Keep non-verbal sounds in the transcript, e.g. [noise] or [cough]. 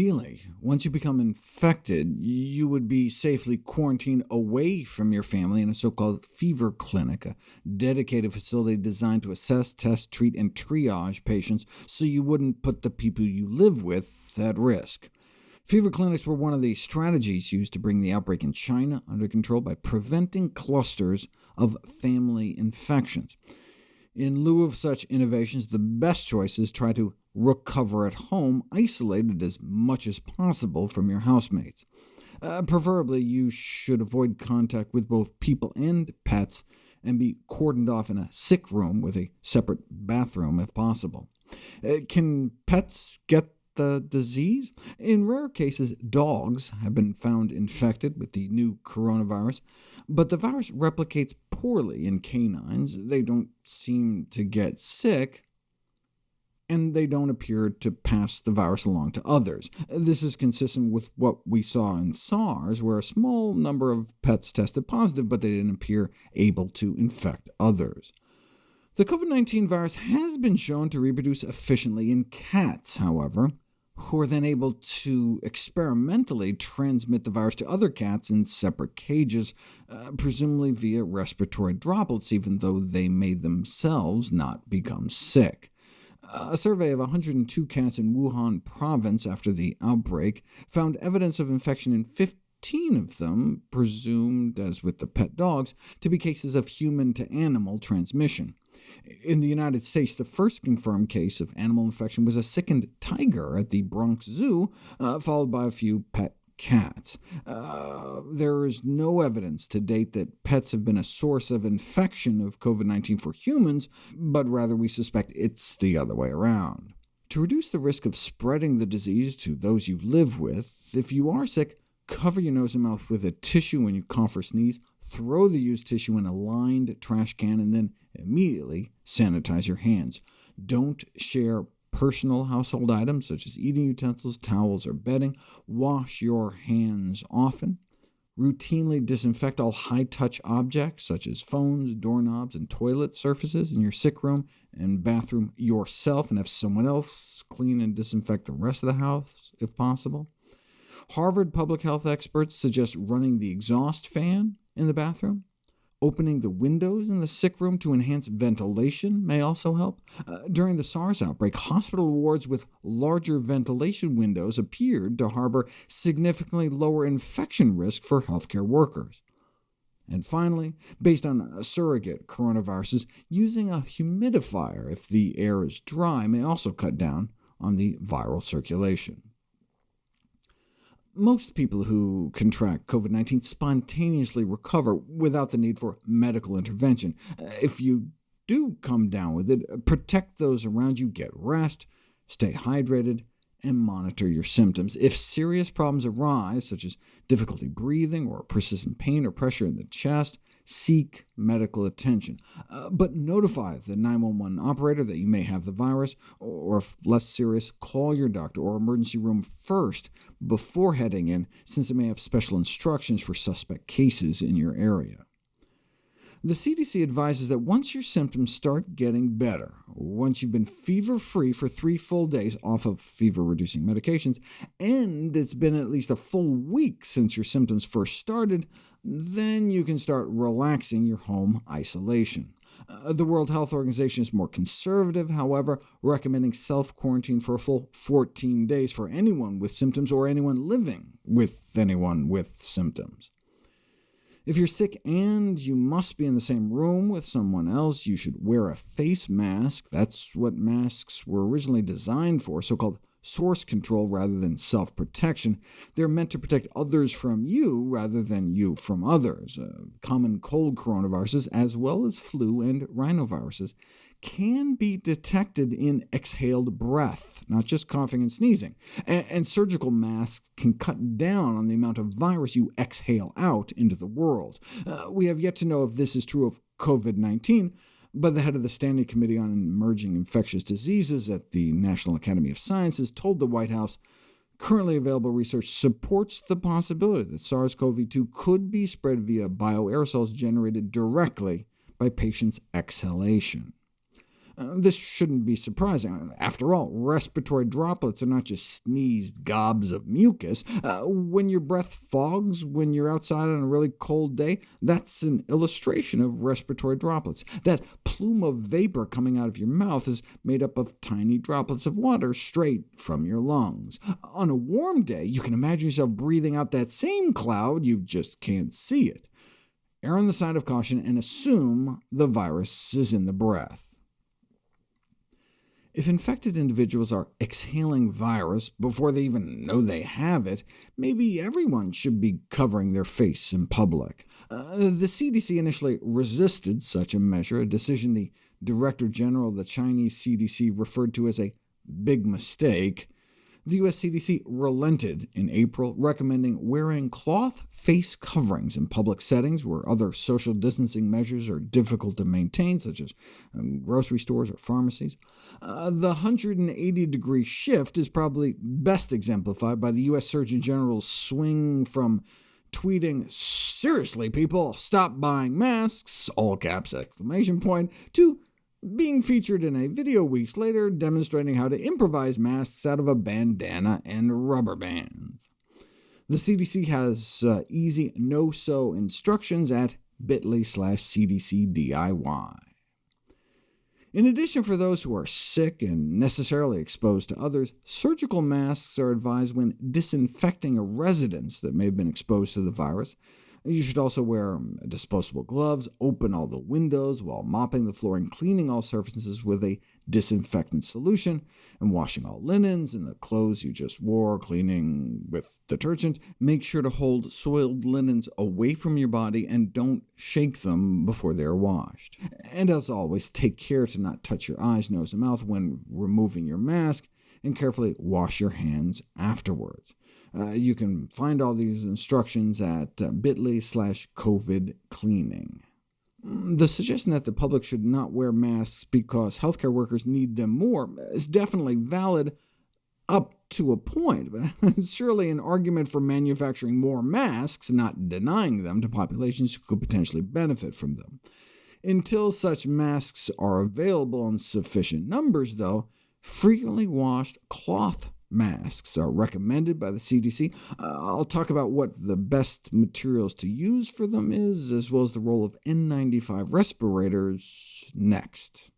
Ideally, once you become infected, you would be safely quarantined away from your family in a so-called fever clinic, a dedicated facility designed to assess, test, treat, and triage patients so you wouldn't put the people you live with at risk. Fever clinics were one of the strategies used to bring the outbreak in China under control by preventing clusters of family infections. In lieu of such innovations, the best choice is try to recover at home, isolated as much as possible from your housemates. Uh, preferably, you should avoid contact with both people and pets, and be cordoned off in a sick room with a separate bathroom if possible. Uh, can pets get the disease? In rare cases, dogs have been found infected with the new coronavirus, but the virus replicates poorly in canines. They don't seem to get sick, and they don't appear to pass the virus along to others. This is consistent with what we saw in SARS, where a small number of pets tested positive, but they didn't appear able to infect others. The COVID-19 virus has been shown to reproduce efficiently in cats, however, who are then able to experimentally transmit the virus to other cats in separate cages, uh, presumably via respiratory droplets, even though they may themselves not become sick. A survey of 102 cats in Wuhan province after the outbreak found evidence of infection in 15 of them, presumed, as with the pet dogs, to be cases of human-to-animal transmission. In the United States, the first confirmed case of animal infection was a sickened tiger at the Bronx Zoo, uh, followed by a few pet cats. Uh, there is no evidence to date that pets have been a source of infection of COVID-19 for humans, but rather we suspect it's the other way around. To reduce the risk of spreading the disease to those you live with, if you are sick, cover your nose and mouth with a tissue when you cough or sneeze, throw the used tissue in a lined trash can, and then immediately sanitize your hands. Don't share personal household items such as eating utensils, towels, or bedding. Wash your hands often. Routinely disinfect all high-touch objects, such as phones, doorknobs, and toilet surfaces in your sick room and bathroom yourself, and have someone else clean and disinfect the rest of the house, if possible. Harvard public health experts suggest running the exhaust fan in the bathroom. Opening the windows in the sick room to enhance ventilation may also help. Uh, during the SARS outbreak, hospital wards with larger ventilation windows appeared to harbor significantly lower infection risk for healthcare workers. And finally, based on surrogate coronaviruses, using a humidifier if the air is dry may also cut down on the viral circulation. Most people who contract COVID-19 spontaneously recover without the need for medical intervention. If you do come down with it, protect those around you, get rest, stay hydrated, and monitor your symptoms. If serious problems arise, such as difficulty breathing or persistent pain or pressure in the chest, seek medical attention. Uh, but notify the 911 operator that you may have the virus, or if less serious, call your doctor or emergency room first before heading in, since it may have special instructions for suspect cases in your area. The CDC advises that once your symptoms start getting better, once you've been fever-free for three full days off of fever-reducing medications, and it's been at least a full week since your symptoms first started, then you can start relaxing your home isolation. Uh, the World Health Organization is more conservative, however, recommending self-quarantine for a full 14 days for anyone with symptoms or anyone living with anyone with symptoms. If you're sick and you must be in the same room with someone else, you should wear a face mask. That's what masks were originally designed for, so-called source control rather than self-protection. They're meant to protect others from you rather than you from others. Uh, common cold coronaviruses, as well as flu and rhinoviruses, can be detected in exhaled breath, not just coughing and sneezing, and, and, surgical masks can cut down on the amount of virus you exhale out into the world. Uh, we have yet to know if this is true of COVID-19, but the head of the Standing Committee on Emerging Infectious Diseases at the National Academy of Sciences told the White House, Currently available research supports the possibility that SARS-CoV-2 could be spread via bioaerosols generated directly by patients' exhalation. Uh, this shouldn't be surprising. After all, respiratory droplets are not just sneezed gobs of mucus. Uh, when your breath fogs when you're outside on a really cold day, that's an illustration of respiratory droplets. That plume of vapor coming out of your mouth is made up of tiny droplets of water straight from your lungs. On a warm day, you can imagine yourself breathing out that same cloud, you just can't see it. Err on the side of caution and assume the virus is in the breath. If infected individuals are exhaling virus before they even know they have it, maybe everyone should be covering their face in public. Uh, the CDC initially resisted such a measure, a decision the Director General of the Chinese CDC referred to as a big mistake the U.S. CDC relented in April, recommending wearing cloth face coverings in public settings where other social distancing measures are difficult to maintain, such as um, grocery stores or pharmacies. Uh, the 180-degree shift is probably best exemplified by the U.S. Surgeon General's swing from tweeting, seriously people, stop buying masks, all caps exclamation point, to being featured in a video weeks later demonstrating how to improvise masks out of a bandana and rubber bands. The CDC has uh, easy no-sew instructions at bit.ly slash cdcdiy. In addition, for those who are sick and necessarily exposed to others, surgical masks are advised when disinfecting a residence that may have been exposed to the virus. You should also wear um, disposable gloves, open all the windows while mopping the floor and cleaning all surfaces with a disinfectant solution, and washing all linens and the clothes you just wore, cleaning with detergent. Make sure to hold soiled linens away from your body and don't shake them before they are washed. And as always, take care to not touch your eyes, nose, and mouth when removing your mask, and carefully wash your hands afterwards. Uh, you can find all these instructions at uh, bit.ly slash covid cleaning. Mm, the suggestion that the public should not wear masks because healthcare workers need them more is definitely valid up to a point, but [laughs] surely an argument for manufacturing more masks, not denying them to populations who could potentially benefit from them. Until such masks are available in sufficient numbers, though, frequently washed cloth masks are recommended by the CDC. Uh, I'll talk about what the best materials to use for them is, as well as the role of N95 respirators next.